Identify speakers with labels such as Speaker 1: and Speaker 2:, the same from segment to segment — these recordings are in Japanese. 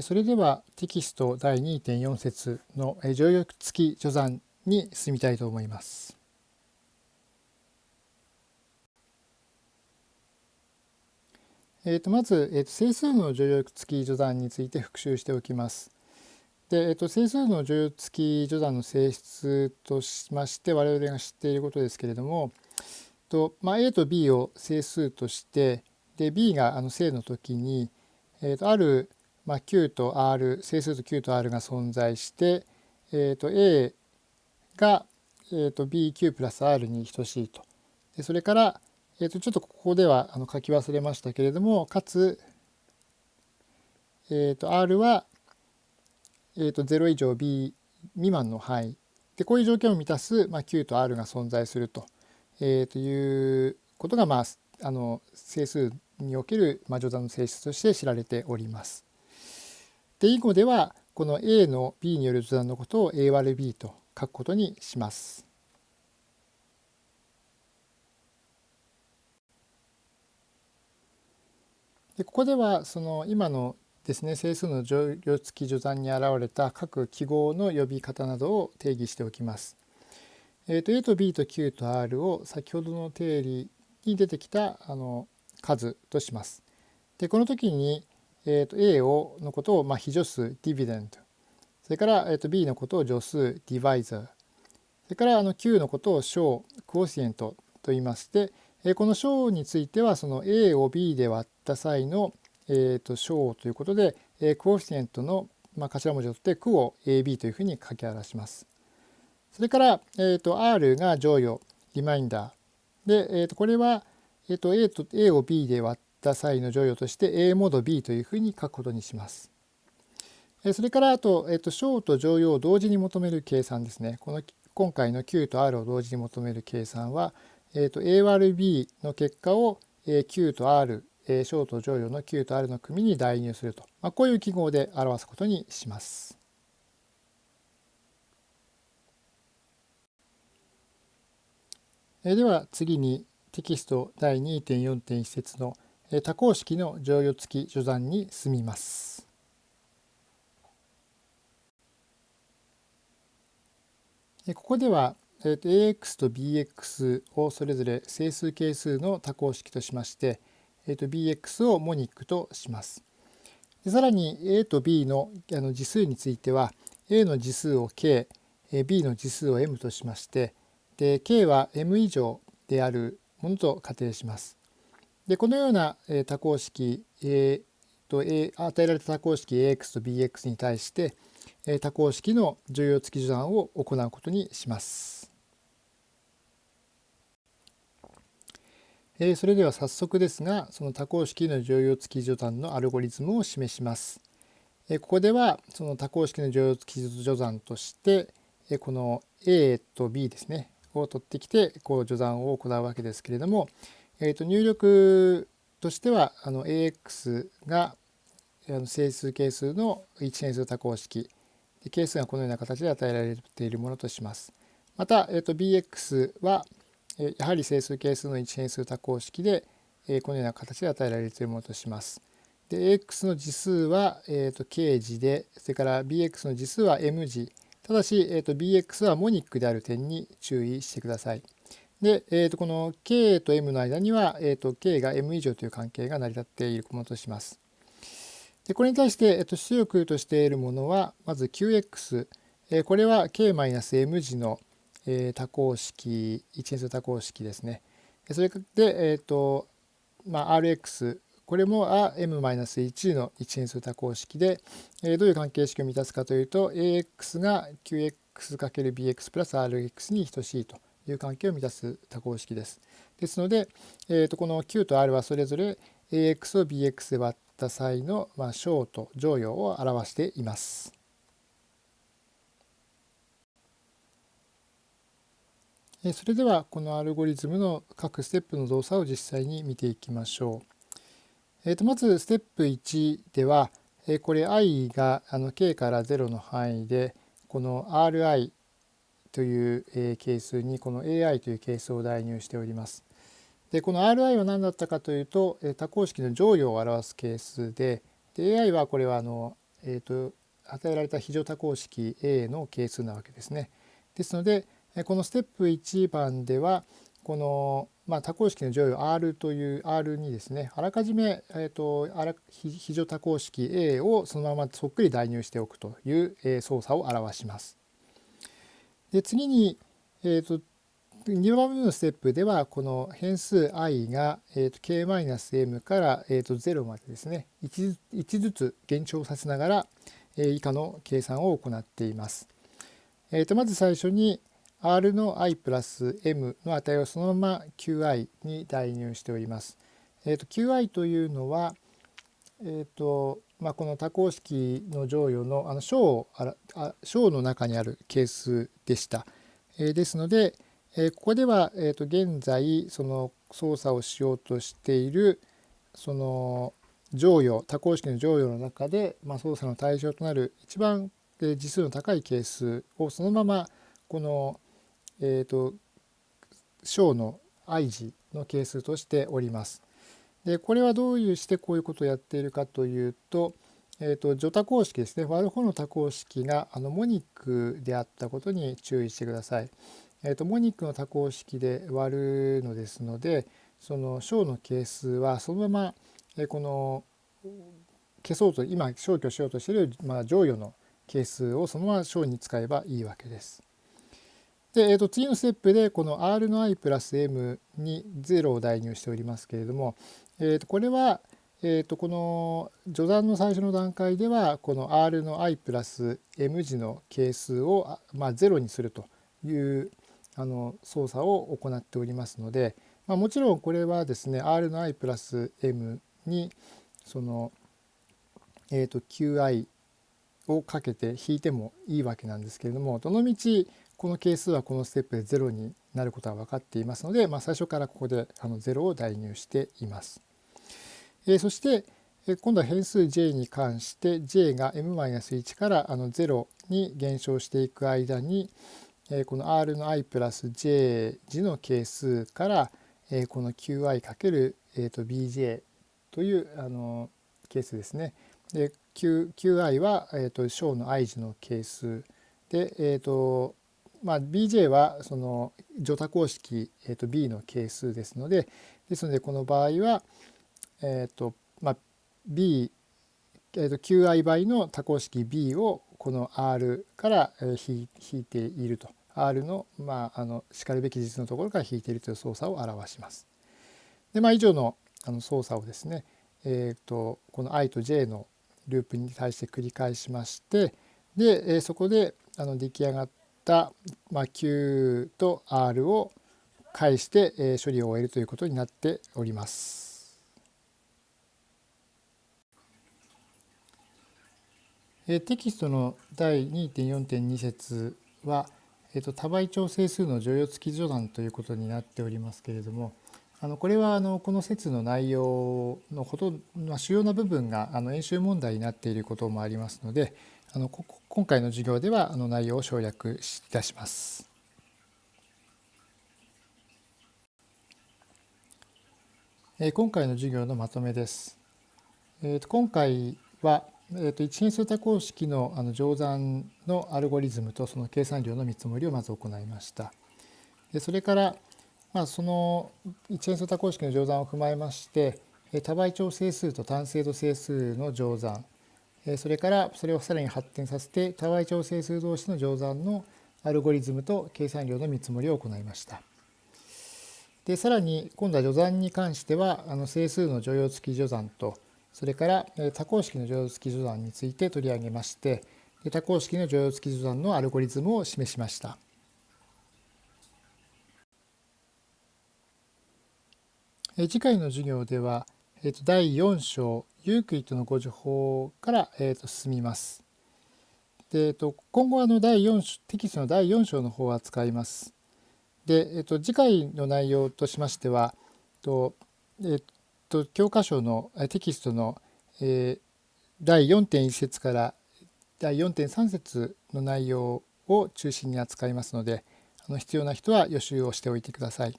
Speaker 1: それではテキスト第2.4節の常用付き序算に進みたいと思います。えー、とまず、えー、と整数の助力付き序算について復習しておきます。で、えー、と整数の助力付き序算の性質としまして我々が知っていることですけれども、とまあ、A と B を整数としてで B があの正の時に、えー、とある、まあ、Q と R 整数と Q と R が存在して、えー、と A が、えー、と BQ プラス R に等しいと。でそれからえー、とちょっとここではあの書き忘れましたけれどもかつ、えー、と R は、えー、と0以上 B 未満の範囲でこういう条件を満たす、まあ、Q と R が存在すると,、えー、ということが、まあ、あの整数における、まあ、序断の性質として知られております。で以後ではこの A の B による序断のことを A 割る B と書くことにします。でここではその今のですね整数の乗用付き序算に現れた各記号の呼び方などを定義しておきます。えー、と A と B と Q と R を先ほどの定理に出てきたあの数とします。でこの時に、えー、と A をのことをまあ非助数 dividend それから、えー、と B のことを助数 divisor それからあの Q のことを小 quotient と言いましてこの小についてはその A を B で割った際の、えー、と小ということで、クオフィシエントの、まあ、頭文字を取って区を AB というふうに書き表します。それから、えー、と R が乗与リマインダー。で、えー、とこれは、えー、と A と A を B で割った際の乗与として A モード B というふうに書くことにします。それからあと、えー、と小と乗用を同時に求める計算ですね。この今回の Q と R を同時に求める計算は、えー、と A 割る B の結果を Q と R 小と乗用の Q と R の組に代入すると、まあ、こういう記号で表すことにします。では次にテキスト第2.4.1節の多項式の乗用付き序算に進みます。ここではえー、と ax と bx をそれぞれ整数係数の多項式としまして、えー、と bx をモニックとします。さらに a と b のあの次数については a の次数を k、b の次数を m としましてで k は m 以上であるものと仮定します。でこのような多項式、えーと、与えられた多項式 ax と bx に対して多項式の重要付き序算を行うことにします。それでは早速ですがその多項式の乗用付き序算のアルゴリズムを示します。ここではその多項式の乗用付き序算としてこの A と B ですねを取ってきてこう序算を行うわけですけれども、えー、と入力としてはあの AX が整数係数の一変数多項式係数がこのような形で与えられているものとします。また、えー、と BX はやはり整数係数の一変数多項式でえこのような形で与えられているものとします。で AX の次数は、えー、と K 字でそれから BX の次数は M 字ただし、えー、と BX はモニックである点に注意してください。で、えー、とこの K と M の間には、えー、と K が M 以上という関係が成り立っているものとします。でこれに対して、えー、と出力としているものはまず QX、えー、これは K-M 字のえー、多項式一変数多項式ですね。それで、えーとまあ、Rx これも m-1 の一変数多項式で、えー、どういう関係式を満たすかというと ax が qx×bx プラス rx に等しいという関係を満たす多項式です。ですので、えー、とこの q と r はそれぞれ ax を bx で割った際の、まあ、小と乗用を表しています。それではこのアルゴリズムの各ステップの動作を実際に見ていきましょう。えー、とまずステップ1ではこれ i があの k から0の範囲でこの ri という係数にこの ai という係数を代入しております。でこの ri は何だったかというと多項式の乗与を表す係数でで ai はこれはあのえーと、与えられた非常多項式 A の係数なわけですね。ですのでこのステップ1番ではこの、まあ、多項式の乗与 R という R にですねあらかじめ、えーと、非常多項式 A をそのままそっくり代入しておくという、え、操作を表します。で次に、えーと、2番目のステップではこの変数 i が、えー、と k-m から、えー、と0までですね 1, 1ずつ減少させながら、えー、以下の計算を行っています。えー、とまず最初に r の i プラス m の値をそのまま qi に代入しております。えー、と qi というのは、えーとまあ、この多項式の乗与のあの小小の中にある係数でした。えー、ですので、えー、ここでは、えー、と現在その操作をしようとしているその乗与多項式の乗与の中で、まあ、操作の対象となる一番次数の高い係数をそのままこのえーと、小の i 字の係数としております。でこれはどういうしてこういうことをやっているかというと,、えーと、除多項式ですね割る方の多項式があのモニックであったことに注意してください。えーと、モニックの多項式で割るのですのでその小の係数はそのまま、えー、この消そうと今消去しようとしている、まあ、乗与の係数をそのまま小に使えばいいわけです。で、えー、と次のステップでこの r の i プラス m に0を代入しておりますけれども、えー、とこれは、えー、とこの序算の最初の段階ではこの r の i プラス m 字の係数を、まあ、0にするというあの操作を行っておりますので、まあ、もちろんこれはですね r の i プラス m にその、えー、と qi をかけて引いてもいいわけなんですけれどもどのみちこの係数はこのステップで0になることは分かっていますので、まあ、最初からここであの0を代入しています。えー、そしてえ今度は変数 j に関して j が m-1 からあの0に減少していく間にえこの r の i プラス j 次の係数からえこの qi かける bj というあの係数ですね。で Q, qi はえー、と小の i 次の係数で、えーとまあ、bj はその乗多項式、えー、と b の係数ですのでですのでこの場合は、えーとまあ、b、えー、と qi 倍の多項式 b をこの r から引いていると r の,、まあ、あのしかるべき実のところから引いているという操作を表します。でまあ、以上のあの操作をですね、えーと、この i と j のループに対して繰り返しましてで、えー、そこであの出来上がった、たまあ、Q と R を返して、え処理を終えるということになっております。えテキストの第2.4.2節は、えーと、多倍調整数の乗用付き序断ということになっておりますけれどもあのこれはあのこの説の内容のほとまあ、主要な部分があの演習問題になっていることもありますのであの今回の授業ではあの内容を省略いたします。え今回の授業のまとめです。えー、と今回は、えー、と一変数多項式のあの乗算のアルゴリズムとその計算量の見積もりをまず行いました。でそれから、まあ、その一変数多項式の乗算を踏まえまして多倍調整数と単精度整数の乗算それからそれをさらに発展させて多倍調整数同士の乗算のアルゴリズムと計算量の見積もりを行いました。でさらに今度は序算に関してはあの整数の乗用付き序算とそれから多項式の乗用付き序算について取り上げまして多項式の乗用付き序算のアルゴリズムを示しました。次回の授業では第4章ユークリッドのご情報から、えー、と進みます。でえー、と今後あの第4テキストの第4章の方は使います。で、えー、と次回の内容としましては、とえー、と教科書のテキストの、えー、第4.1節から第4.3節の内容を中心に扱いますのであの必要な人は予習をしておいてください。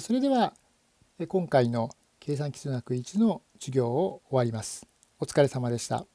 Speaker 1: それでは今回の計算基礎学1の授業を終わります。お疲れ様でした。